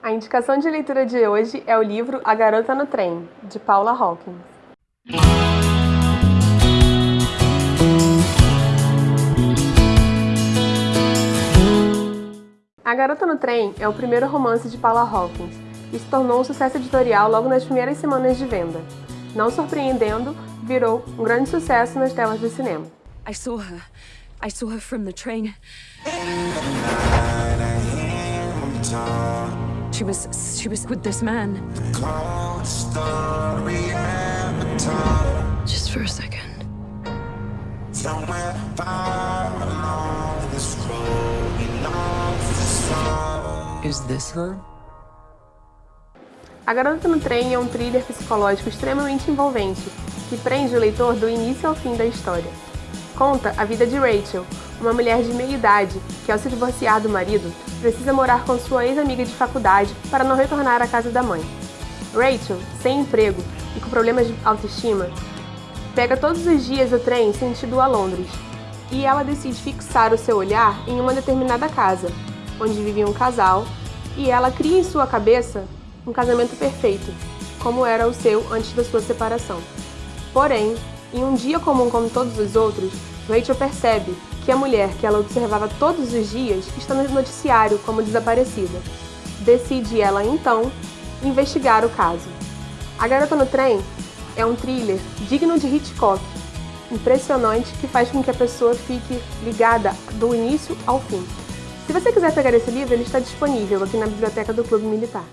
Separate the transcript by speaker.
Speaker 1: A indicação de leitura de hoje é o livro A Garota no Trem, de Paula Hawkins. A Garota no Trem é o primeiro romance de Paula Hawkins e se tornou um sucesso editorial logo nas primeiras semanas de venda. Não surpreendendo, virou um grande sucesso nas telas do cinema.
Speaker 2: I saw her. I saw her from the train. She was she was with this man. Just for a second.
Speaker 3: Is this her?
Speaker 1: A Garota no Trem é um thriller psicológico extremamente envolvente, que prende o leitor do início ao fim da história. Conta a vida de Rachel, uma mulher de meia idade que, ao se divorciar do marido, precisa morar com sua ex-amiga de faculdade para não retornar à casa da mãe. Rachel, sem emprego e com problemas de autoestima, pega todos os dias o trem sentido a Londres, e ela decide fixar o seu olhar em uma determinada casa, onde vivia um casal, e ela cria em sua cabeça um casamento perfeito, como era o seu antes da sua separação. Porém, em um dia comum como todos os outros, Rachel percebe que a mulher que ela observava todos os dias está no noticiário como desaparecida. Decide ela, então, investigar o caso. A Garota no Trem é um thriller digno de Hitchcock, impressionante que faz com que a pessoa fique ligada do início ao fim. Se você quiser pegar esse livro, ele está disponível aqui na biblioteca do Clube Militar.